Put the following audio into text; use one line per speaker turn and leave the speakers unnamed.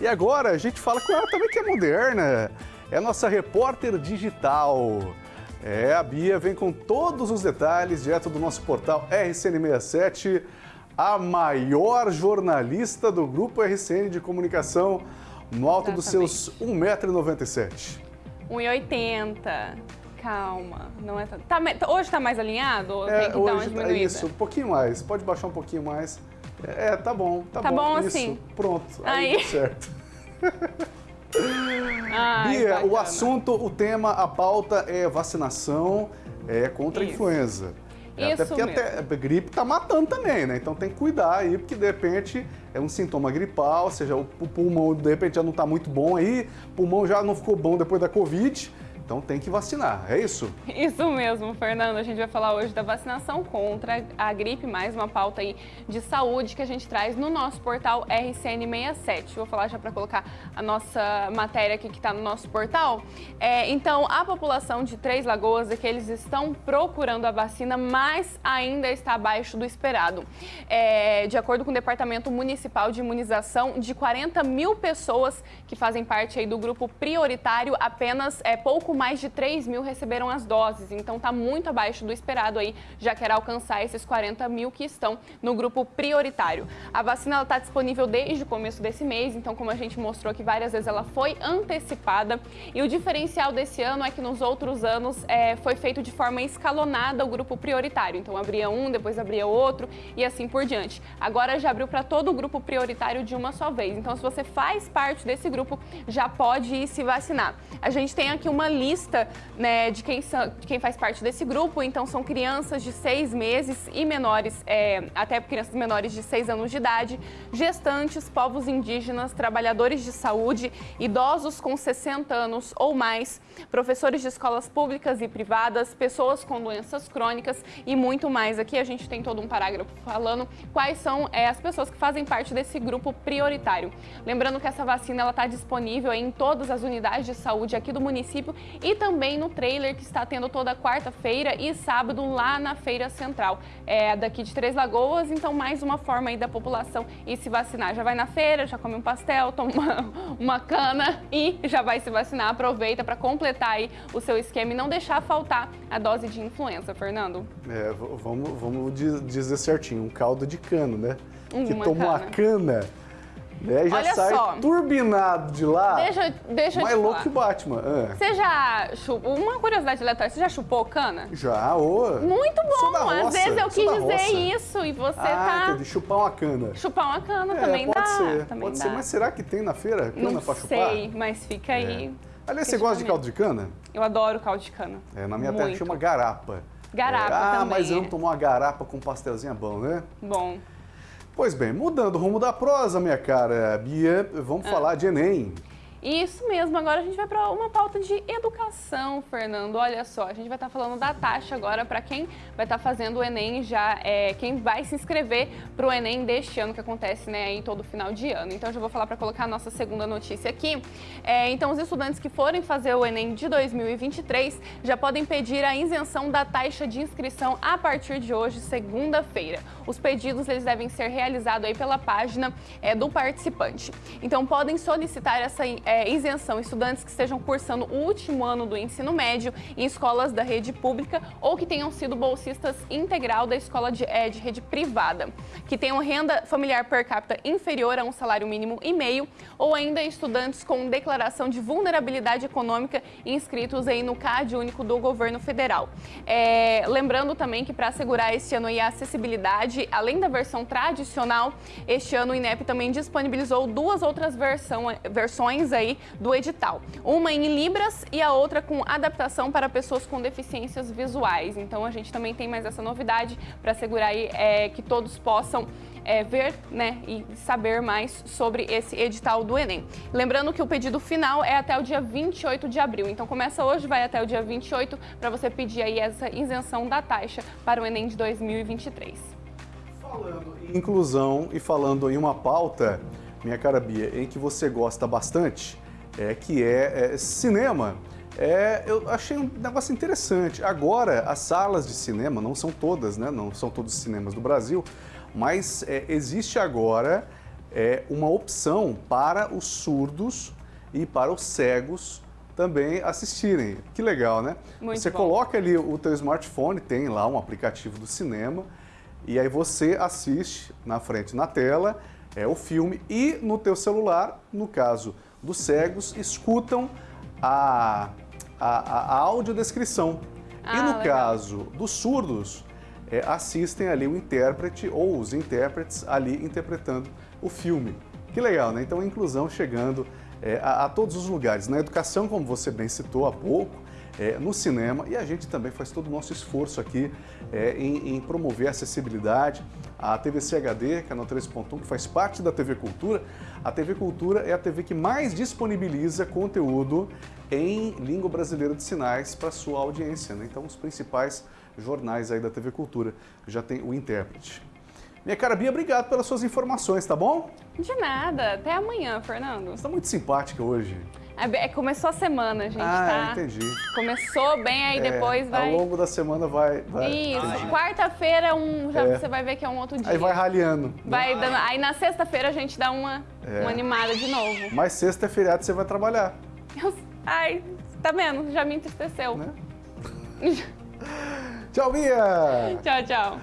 E agora a gente fala com ela também que é moderna. É a nossa repórter digital. É, a Bia vem com todos os detalhes direto do nosso portal RCN67, a maior jornalista do grupo RCN de comunicação, no alto
Exatamente.
dos seus 1,97m.
1,80. Calma, não é tanto. Tá, hoje tá mais alinhado?
É,
tem que dar uma
hoje é isso, um pouquinho mais. Pode baixar um pouquinho mais. É, tá bom, tá,
Tá bom
isso,
assim?
Pronto, aí,
Aí.
certo.
Ai,
Bia, o
bacana.
assunto, o tema, a pauta é vacinação é, contra a
Isso.
influenza. É, até
Isso
porque até, a gripe tá matando também, né? Então tem que cuidar aí, porque de repente é um sintoma gripal, ou seja, o, o pulmão de repente já não tá muito bom aí, o pulmão já não ficou bom depois da Covid, então tem que vacinar, é isso?
Isso mesmo, Fernando. A gente vai falar hoje da vacinação contra a gripe, mais uma pauta aí de saúde que a gente traz no nosso portal RCN67. Vou falar já para colocar a nossa matéria aqui que está no nosso portal. É, então, a população de Três Lagoas é que eles estão procurando a vacina, mas ainda está abaixo do esperado. É, de acordo com o Departamento Municipal de Imunização, de 40 mil pessoas que fazem parte aí do grupo prioritário, apenas é, pouco mais de 3 mil receberam as doses. Então está muito abaixo do esperado aí, já quer alcançar esses 40 mil que estão no grupo prioritário. A vacina está disponível desde o começo desse mês, então como a gente mostrou aqui várias vezes, ela foi antecipada. E o diferencial desse ano é que nos outros anos é, foi feito de forma escalonada o grupo prioritário. Então abria um, depois abria outro e assim por diante. Agora já abriu para todo o grupo prioritário de uma só vez. Então se você faz parte desse grupo, já pode ir se vacinar. A gente tem aqui uma lista né, de, quem são, de quem faz parte desse grupo, então são crianças de seis meses e menores, é, até crianças menores de seis anos de idade, gestantes, povos indígenas, trabalhadores de saúde, idosos com 60 anos ou mais, professores de escolas públicas e privadas, pessoas com doenças crônicas e muito mais. Aqui a gente tem todo um parágrafo falando quais são é, as pessoas que fazem parte desse grupo prioritário. Lembrando que essa vacina está disponível em todas as unidades de saúde aqui do município e também no trailer que está tendo toda quarta-feira e sábado lá na Feira Central. É daqui de Três Lagoas, então mais uma forma aí da população ir se vacinar. Já vai na feira, já come um pastel, toma uma, uma cana e já vai se vacinar. Aproveita para completar aí o seu esquema e não deixar faltar a dose de influenza, Fernando.
É, vamos, vamos di- dizer certinho, um caldo de cano, né? que
Uma
toma uma
cana.
E Já
Olha
sai
só.
turbinado de lá,
Deixa, deixa eu
mais
te
louco
falar.
que o Batman. Ah,
Você já chupou, uma curiosidade aleatória, você já chupou cana?
já, ô.
Muito bom, às
roça,
vezes eu quis dizer isso e você
ah,
tá...
entendi, chupar uma cana.
Chupar uma cana
É,
também
pode
dá.
ser,
também
pode
dá.
ser, mas será que tem na feira cana
Não
pra chupar?
sei, mas fica aí.
Aliás, você gosta de caldo de cana?
Eu adoro caldo de cana.
É, na minha terra
Muito.
chama garapa.
Garapa
É, ah,
também,
mas eu
é.
não tomar uma garapa com pastelzinho é bom, né?
Bom,
Pois bem, mudando o rumo da prosa, minha cara Bia, vamos
Ah.
falar de Enem.
Isso mesmo, agora a gente vai para uma pauta de educação, Fernando. Olha só, a gente vai estar falando da taxa agora para quem vai estar fazendo o Enem já, é, quem vai se inscrever para o Enem deste ano, que acontece né, em todo final de ano. Então, já vou falar para colocar a nossa segunda notícia aqui. É, então, os estudantes que forem fazer o Enem de 2023 já podem pedir a isenção da taxa de inscrição a partir de hoje, segunda-feira. Os pedidos eles devem ser realizados aí pela página é, do participante. Então, podem solicitar essa é, isenção estudantes que estejam cursando o último ano do ensino médio em escolas da rede pública ou que tenham sido bolsistas integral da escola de, é, de rede privada, que tenham renda familiar per capita inferior a um salário mínimo e meio, ou ainda estudantes com declaração de vulnerabilidade econômica inscritos aí no CAD único do governo federal. É, lembrando também que para assegurar este ano a acessibilidade, além da versão tradicional, este ano o INEP também disponibilizou duas outras versão, versões do edital. Uma em Libras e a outra com adaptação para pessoas com deficiências visuais. Então a gente também tem mais essa novidade para assegurar aí, é, que todos possam é, ver né, e saber mais sobre esse edital do Enem. Lembrando que o pedido final é até o dia 28 de abril. Então começa hoje, vai até o dia 28 para você pedir aí essa isenção da taxa para o Enem de 2023.
Falando em inclusão e falando em uma pauta, minha cara Bia, em que você gosta bastante, é que é, é cinema. É, eu achei um negócio interessante. Agora, as salas de cinema, não são todas, né? Não são todos os cinemas do Brasil, mas é, existe agora é uma opção para os surdos e para os cegos também assistirem. Que legal, né?
Muito
você
bom.
coloca ali o teu smartphone, tem lá um aplicativo do cinema, e aí você assiste na frente na tela é o filme e no teu celular, no caso dos cegos, escutam a, a, a audiodescrição.
Ah,
e no
legal.
caso dos surdos, é, assistem ali o intérprete ou os intérpretes ali interpretando o filme. Que legal, né? Então a inclusão chegando é, a, a todos os lugares. Na educação, como você bem citou há pouco, é, no cinema e a gente também faz todo o nosso esforço aqui é, em, em promover a acessibilidade. A TVC HD, canal 3.1, que faz parte da TV Cultura, a TV Cultura é a TV que mais disponibiliza conteúdo em língua brasileira de sinais para sua audiência. Né? Então, os principais jornais aí da TV Cultura já tem o intérprete. Minha cara Bia, obrigado pelas suas informações, tá bom?
De nada. Até amanhã, Fernando.
Você está muito simpática hoje.
É, é, começou a semana, gente,
ah,
tá?
entendi.
Começou bem, aí
É,
depois vai...
Ao longo da semana vai... vai
Isso, quarta-feira um, já
É.
você vai ver que é um outro dia.
Aí vai raliando.
Vai dando- aí na sexta-feira a gente dá uma,
É.
uma animada de novo.
Mas sexta é feriado você vai trabalhar,
Eu- ai, tá vendo? Já me entristeceu.
né? Tchau, Bia!
Tchau, tchau.